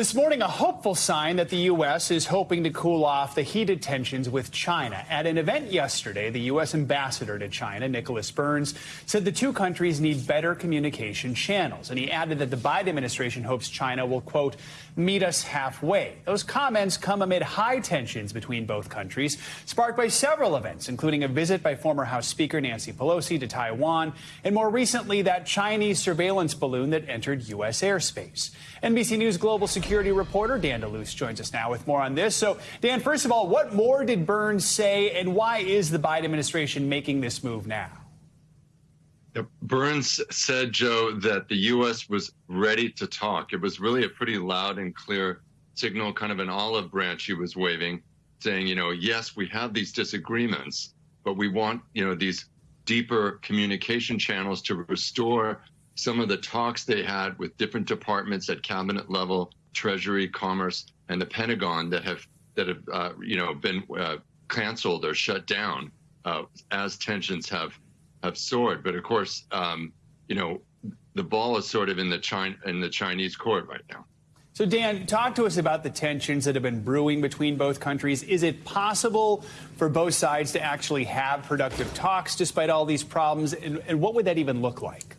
This morning, a hopeful sign that the U.S. is hoping to cool off the heated tensions with China. At an event yesterday, the U.S. ambassador to China, Nicholas Burns, said the two countries need better communication channels. And he added that the Biden administration hopes China will, quote, meet us halfway. Those comments come amid high tensions between both countries, sparked by several events, including a visit by former House Speaker Nancy Pelosi to Taiwan, and more recently, that Chinese surveillance balloon that entered U.S. airspace. NBC News Global Security security reporter Dan DeLuce joins us now with more on this. So, Dan, first of all, what more did Burns say, and why is the Biden administration making this move now? Burns said, Joe, that the U.S. was ready to talk. It was really a pretty loud and clear signal, kind of an olive branch he was waving, saying, you know, yes, we have these disagreements, but we want, you know, these deeper communication channels to restore some of the talks they had with different departments at cabinet level Treasury, Commerce, and the Pentagon that have that have uh, you know been uh, canceled or shut down uh, as tensions have have soared. But of course, um, you know the ball is sort of in the China in the Chinese court right now. So, Dan, talk to us about the tensions that have been brewing between both countries. Is it possible for both sides to actually have productive talks despite all these problems? And, and what would that even look like?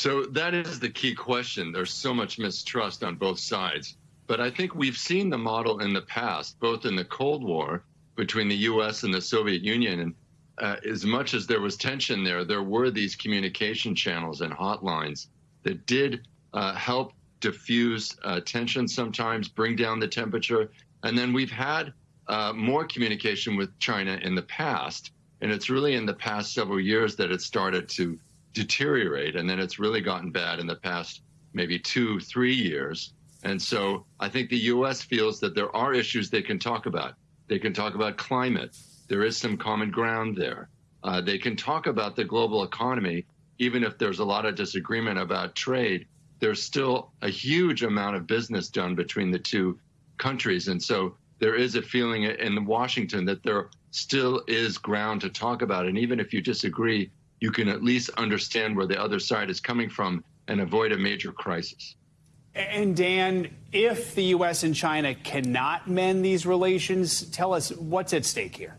So that is the key question. There's so much mistrust on both sides. But I think we've seen the model in the past, both in the Cold War between the US and the Soviet Union. And uh, as much as there was tension there, there were these communication channels and hotlines that did uh, help diffuse uh, tension sometimes, bring down the temperature. And then we've had uh, more communication with China in the past. And it's really in the past several years that it started to deteriorate. And then it's really gotten bad in the past maybe two, three years. And so I think the U.S. feels that there are issues they can talk about. They can talk about climate. There is some common ground there. Uh, they can talk about the global economy, even if there's a lot of disagreement about trade. There's still a huge amount of business done between the two countries. And so there is a feeling in Washington that there still is ground to talk about. And even if you disagree, you can at least understand where the other side is coming from and avoid a major crisis. And Dan, if the U.S. and China cannot mend these relations, tell us what's at stake here.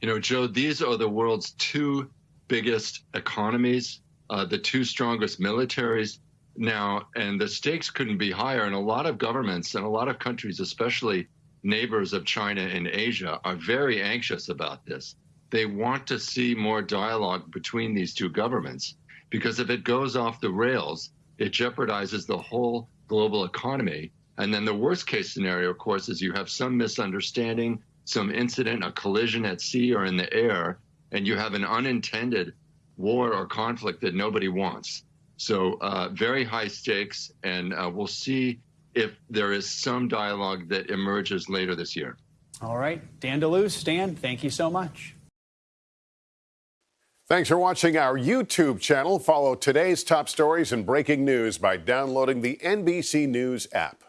You know, Joe, these are the world's two biggest economies, uh, the two strongest militaries now, and the stakes couldn't be higher. And a lot of governments and a lot of countries, especially neighbors of China and Asia, are very anxious about this they want to see more dialogue between these two governments because if it goes off the rails, it jeopardizes the whole global economy. And then the worst case scenario, of course, is you have some misunderstanding, some incident, a collision at sea or in the air, and you have an unintended war or conflict that nobody wants. So uh, very high stakes, and uh, we'll see if there is some dialogue that emerges later this year. All right. Dan DeLuce, Dan, thank you so much. Thanks for watching our YouTube channel. Follow today's top stories and breaking news by downloading the NBC News app.